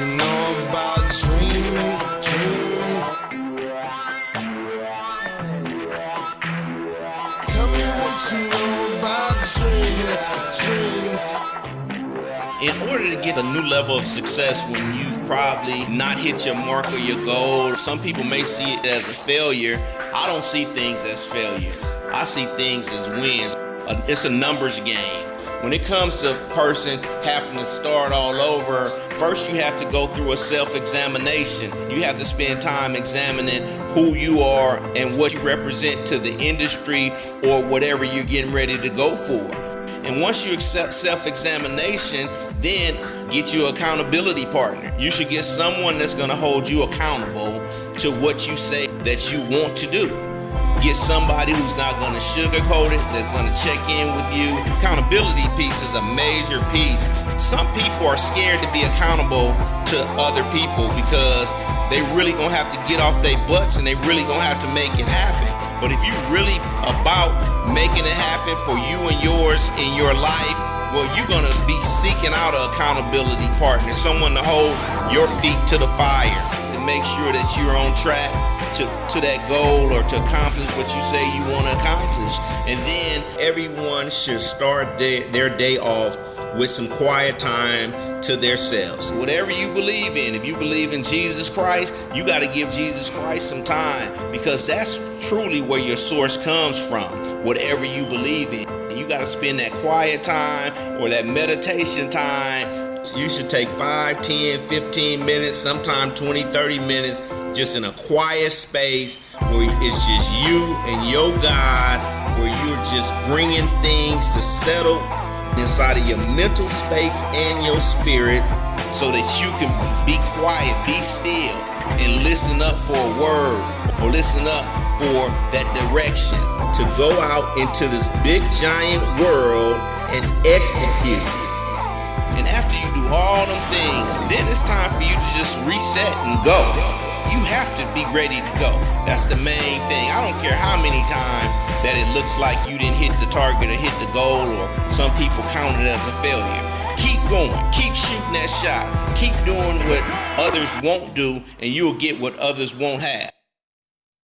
know about dreaming, dreaming. Tell me what you know about dreams, dreams. In order to get a new level of success when you've probably not hit your mark or your goal, some people may see it as a failure. I don't see things as failure. I see things as wins. Uh, It's a numbers game. When it comes to a person having to start all over, first you have to go through a self-examination. You have to spend time examining who you are and what you represent to the industry or whatever you're getting ready to go for. And once you accept self-examination, then get you accountability partner. You should get someone that's going to hold you accountable to what you say that you want to do. Get somebody who's not to sugarcoat it, that's to check in with you. Accountability piece is a major piece. Some people are scared to be accountable to other people because they really to have to get off their butts and they really to have to make it happen. But if you really about making it happen for you and yours in your life, well, you're gonna be seeking out an accountability partner, someone to hold your feet to the fire, make sure that you're on track to, to that goal or to accomplish what you say you want to accomplish. And then everyone should start their, their day off with some quiet time to themselves. Whatever you believe in, if you believe in Jesus Christ, you got to give Jesus Christ some time because that's truly where your source comes from. Whatever you believe in, you got to spend that quiet time or that meditation time. You should take 5, 10, 15 minutes, sometime 20, 30 minutes just in a quiet space where it's just you and your God, where you're just bringing things to settle inside of your mental space and your spirit so that you can be quiet, be still, and listen up for a word or listen up for that direction to go out into this big giant world and execute. And after all them things, then it's time for you to just reset and go. You have to be ready to go. That's the main thing. I don't care how many times that it looks like you didn't hit the target or hit the goal, or some people count it as a failure. Keep going. Keep shooting that shot. Keep doing what others won't do, and you'll get what others won't have.